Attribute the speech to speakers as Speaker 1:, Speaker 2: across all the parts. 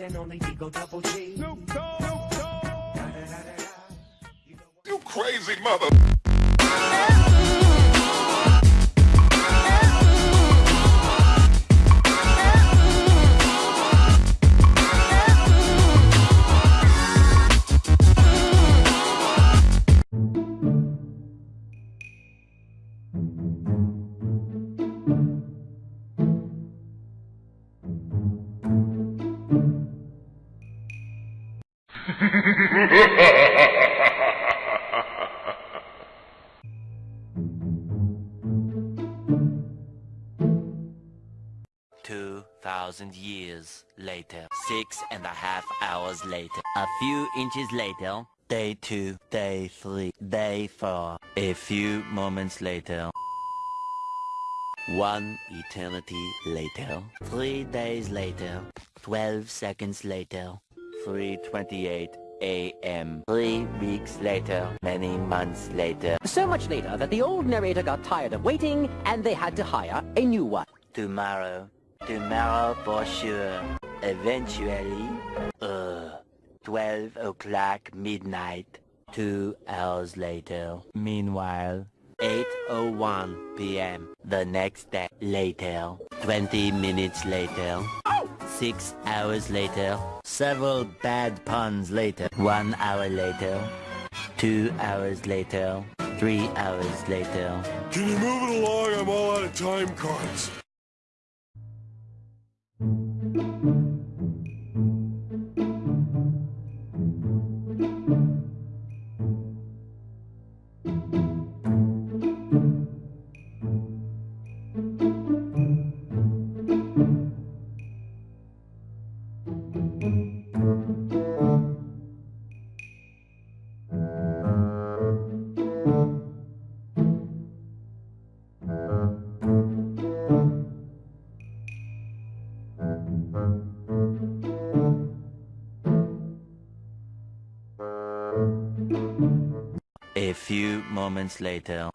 Speaker 1: one and only Digo Double G.
Speaker 2: You crazy mother.
Speaker 3: Two thousand years later, six and a half hours later, a few inches later, day two, day three, day four, a few moments later, one eternity later, three days later, twelve seconds later, 3.28 a.m. Three weeks later, many months later,
Speaker 4: So much later that the old narrator got tired of waiting and they had to hire a new one.
Speaker 3: tomorrow, tomorrow for sure, eventually, uh, 12 o'clock midnight, two hours later. Meanwhile, 8.01 p.m. the next day later, 20 minutes later, six hours later, several bad puns later, one hour later, two hours later, three hours later,
Speaker 2: Can you move it along? I'm all out of time cards.
Speaker 3: Few moments later.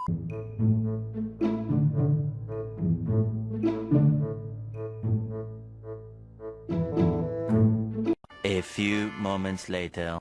Speaker 3: A few moments later.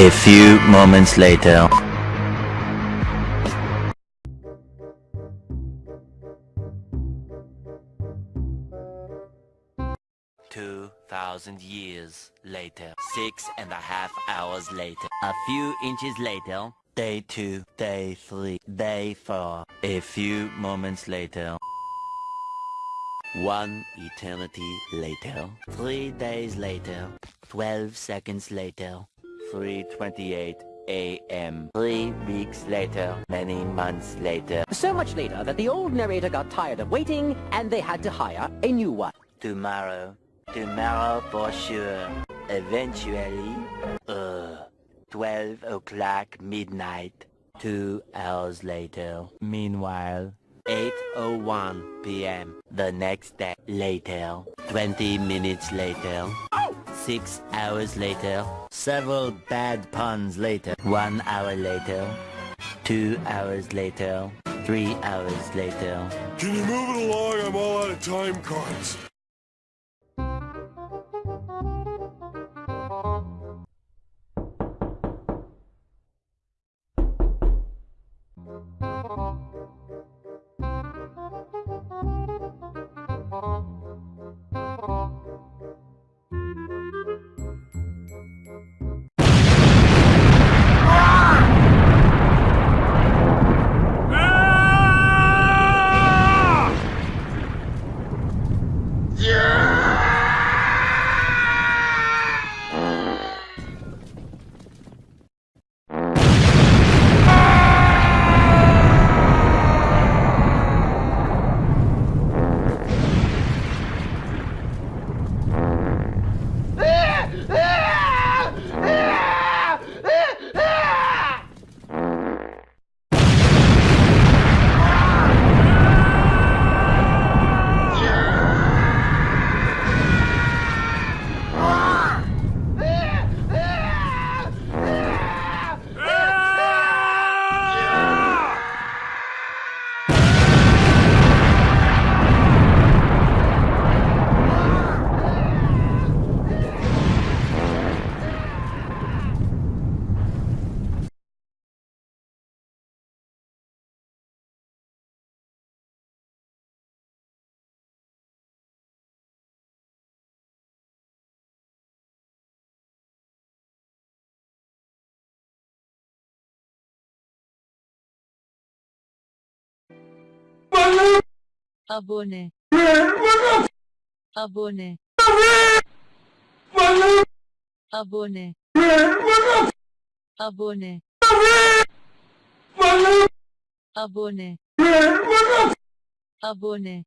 Speaker 3: A few moments later. Two thousand years later. Six and a half hours later. A few inches later. Day two, day three, day four. A few moments later. One eternity later. Three days later. Twelve seconds later. 3.28 a.m. Three weeks later. Many months later.
Speaker 4: So much later that the old narrator got tired of waiting and they had to hire a new one.
Speaker 3: Tomorrow. Tomorrow for sure. Eventually. Uh. 12 o'clock midnight. Two hours later. Meanwhile. 8.01 p.m. The next day. Later. 20 minutes later. Six hours later. Several bad puns later. One hour later. Two hours later. Three hours later.
Speaker 2: Can you move it along? I'm all out of time cards.
Speaker 1: Abone. Abone. Abone. Abone. Abone. Abone